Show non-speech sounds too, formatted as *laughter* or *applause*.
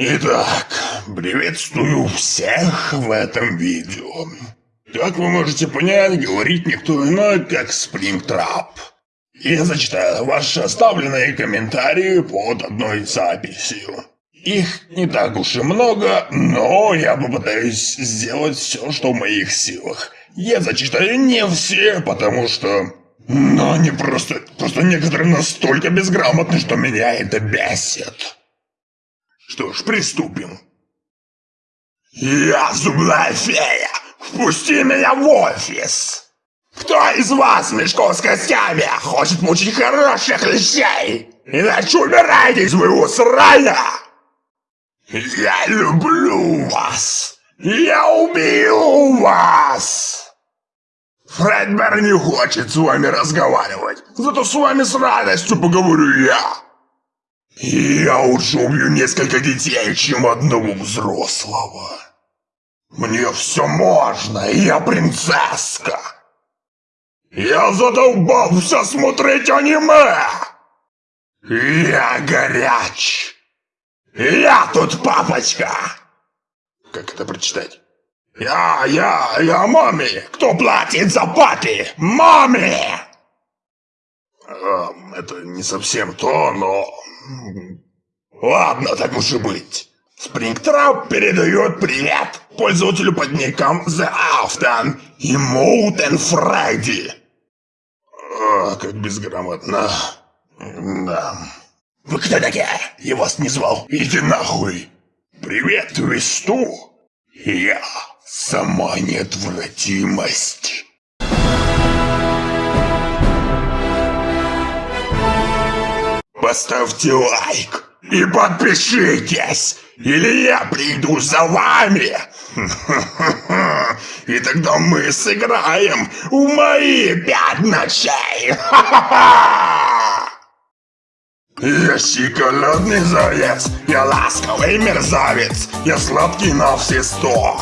Итак, приветствую всех в этом видео. Как вы можете понять, говорит никто иной, как Springtrap. Я зачитаю ваши оставленные комментарии под одной записью. Их не так уж и много, но я попытаюсь сделать все, что в моих силах. Я зачитаю не все, потому что... Но они просто... Просто некоторые настолько безграмотны, что меня это бесит. Что ж, приступим. Я зубная фея! Впусти меня в офис! Кто из вас, мешков с костями, хочет мучить хороших лещей? Иначе умирайте из моего срая! Я люблю вас! Я убью вас! Фредбер не хочет с вами разговаривать, зато с вами с радостью поговорю я. Я лучше убью несколько детей, чем одного взрослого. Мне все можно, я принцесска. Я задолбался смотреть аниме. Я горяч. Я тут папочка. Как это прочитать? Я, я, я маме. Кто платит за папи? Маме! Это не совсем то, но... Ладно, так уж и быть. Спрингтрап передает привет пользователю под ником The Afton и Mountain Freddy. О, как безграмотно. Да. Вы кто такие? Я вас не звал. Иди нахуй. Привет, Твисту. Я сама неотвратимость. Поставьте лайк и подпишитесь, или я приду за вами. *laughs* И тогда мы сыграем в мои пять ночей. *laughs* Я шоколадный заяц, я ласковый мерзавец, я сладкий на все сто.